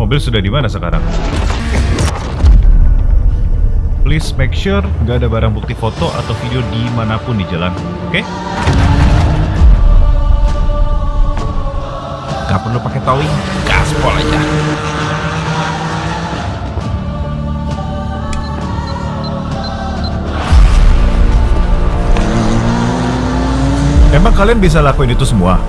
Mobil sudah di mana sekarang? Please make sure nggak ada barang bukti foto atau video di mana pun di jalan, oke? Gak perlu pakai towing, gaspol aja. Emang kalian bisa lakuin itu semua?